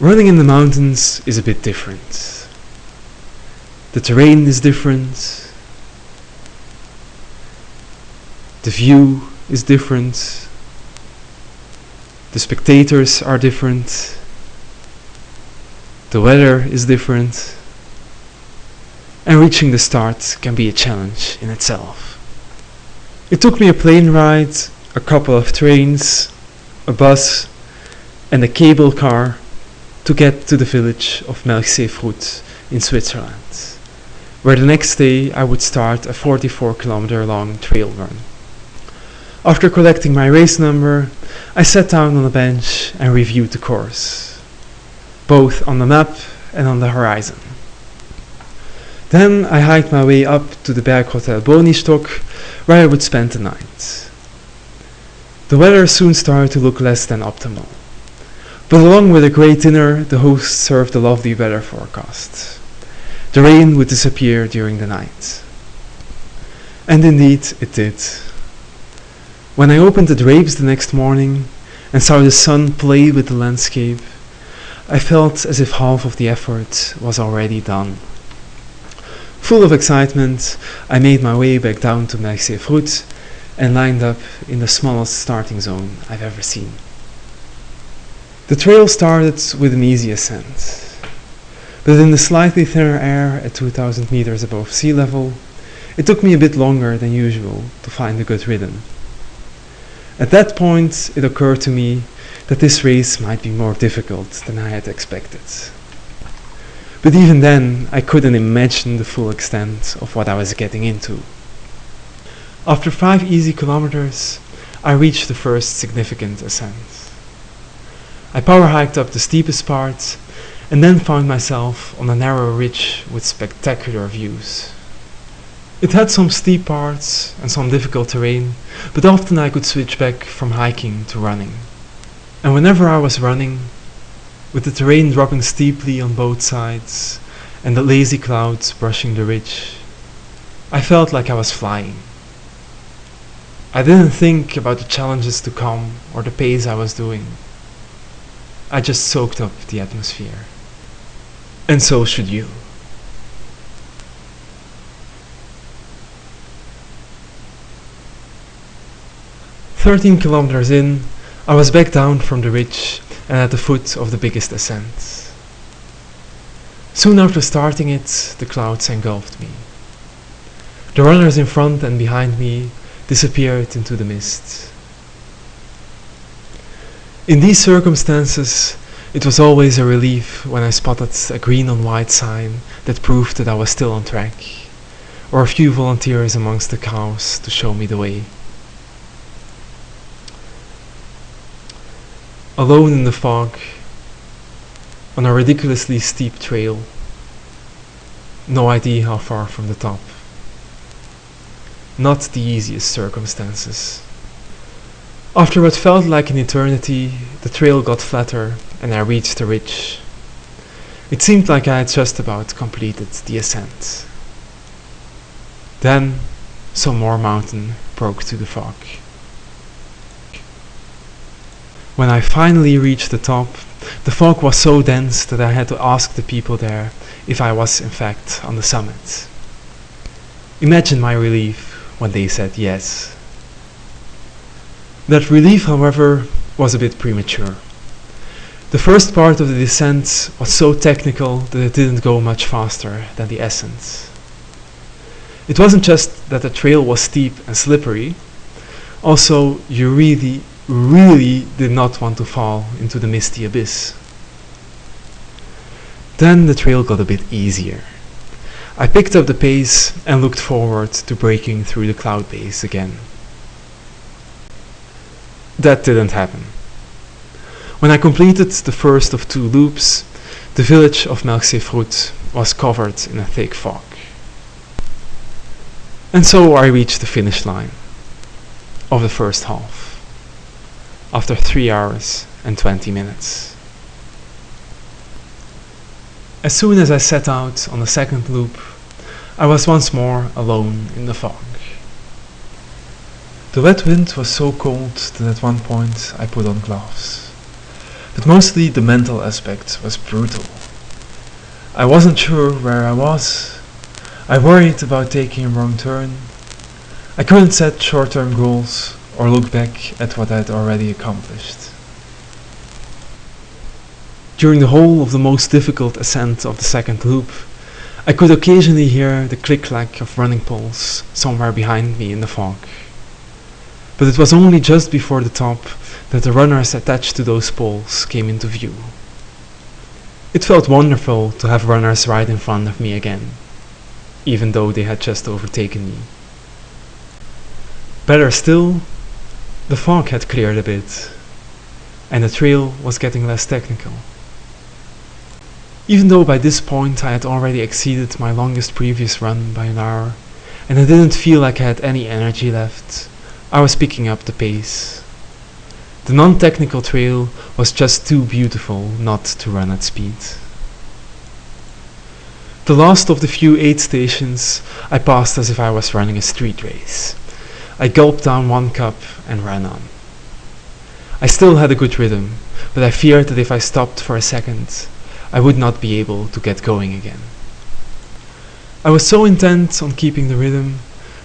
Running in the mountains is a bit different. The terrain is different. The view is different. The spectators are different. The weather is different. And reaching the start can be a challenge in itself. It took me a plane ride, a couple of trains, a bus, and a cable car to get to the village of Melchsee-Frutt in Switzerland, where the next day I would start a 44 kilometer long trail run. After collecting my race number, I sat down on a bench and reviewed the course, both on the map and on the horizon. Then I hiked my way up to the Berghotel Bonistock, where I would spend the night. The weather soon started to look less than optimal. But along with a great dinner, the host served a lovely weather forecast. The rain would disappear during the night. And indeed, it did. When I opened the drapes the next morning and saw the sun play with the landscape, I felt as if half of the effort was already done. Full of excitement, I made my way back down to Melchsee-Frutt and lined up in the smallest starting zone I've ever seen. The trail started with an easy ascent, but in the slightly thinner air at 2000 meters above sea level, it took me a bit longer than usual to find a good rhythm. At that point, it occurred to me that this race might be more difficult than I had expected. But even then, I couldn't imagine the full extent of what I was getting into. After five easy kilometers, I reached the first significant ascent. I power hiked up the steepest part and then found myself on a narrow ridge with spectacular views. It had some steep parts and some difficult terrain, but often I could switch back from hiking to running. And whenever I was running, with the terrain dropping steeply on both sides and the lazy clouds brushing the ridge, I felt like I was flying. I didn't think about the challenges to come or the pace I was doing. I just soaked up the atmosphere. And so should you. Thirteen kilometers in, I was back down from the ridge and at the foot of the biggest ascent. Soon after starting it, the clouds engulfed me. The runners in front and behind me disappeared into the mist. In these circumstances, it was always a relief when I spotted a green on white sign that proved that I was still on track, or a few volunteers amongst the cows to show me the way. Alone in the fog, on a ridiculously steep trail, no idea how far from the top. Not the easiest circumstances. After what felt like an eternity, the trail got flatter and I reached the ridge. It seemed like I had just about completed the ascent. Then some more mountain broke through the fog. When I finally reached the top, the fog was so dense that I had to ask the people there if I was in fact on the summit. Imagine my relief when they said yes. That relief, however, was a bit premature. The first part of the descent was so technical that it didn't go much faster than the ascent. It wasn't just that the trail was steep and slippery, also you really, really did not want to fall into the misty abyss. Then the trail got a bit easier. I picked up the pace and looked forward to breaking through the cloud base again. That didn't happen. When I completed the first of two loops, the village of Melchsee-Frutt was covered in a thick fog. And so I reached the finish line of the first half, after 3 hours and 20 minutes. As soon as I set out on the second loop, I was once more alone in the fog. The wet wind was so cold that at one point I put on gloves. but mostly the mental aspect was brutal. I wasn't sure where I was. I worried about taking a wrong turn. I couldn't set short-term goals or look back at what I'd already accomplished. During the whole of the most difficult ascent of the second loop, I could occasionally hear the click-clack of running poles somewhere behind me in the fog. But it was only just before the top that the runners attached to those poles came into view. It felt wonderful to have runners right in front of me again, even though they had just overtaken me. Better still, the fog had cleared a bit, and the trail was getting less technical. Even though by this point I had already exceeded my longest previous run by an hour, and I didn't feel like I had any energy left, I was picking up the pace. The non-technical trail was just too beautiful not to run at speed. The last of the few aid stations I passed as if I was running a street race. I gulped down one cup and ran on. I still had a good rhythm, but I feared that if I stopped for a second, I would not be able to get going again. I was so intent on keeping the rhythm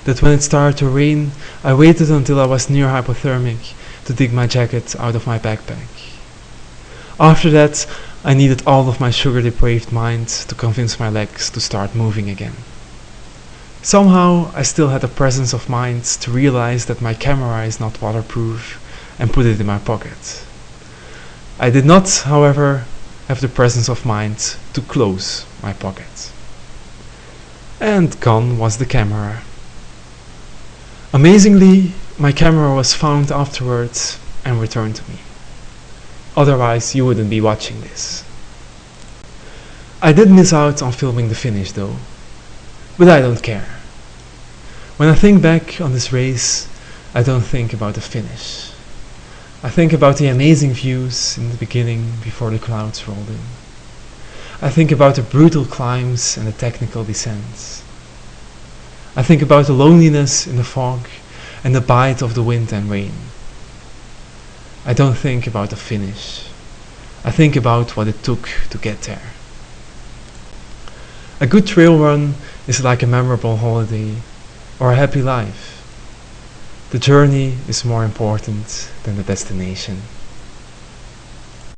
that when it started to rain, I waited until I was near hypothermic to dig my jacket out of my backpack. After that, I needed all of my sugar depraved mind to convince my legs to start moving again. Somehow, I still had the presence of mind to realize that my camera is not waterproof and put it in my pocket. I did not, however, have the presence of mind to close my pocket. And gone was the camera. Amazingly, my camera was found afterwards and returned to me. Otherwise, you wouldn't be watching this. I did miss out on filming the finish though, but I don't care. When I think back on this race, I don't think about the finish. I think about the amazing views in the beginning before the clouds rolled in. I think about the brutal climbs and the technical descents. I think about the loneliness in the fog and the bite of the wind and rain. I don't think about the finish. I think about what it took to get there. A good trail run is like a memorable holiday or a happy life. The journey is more important than the destination.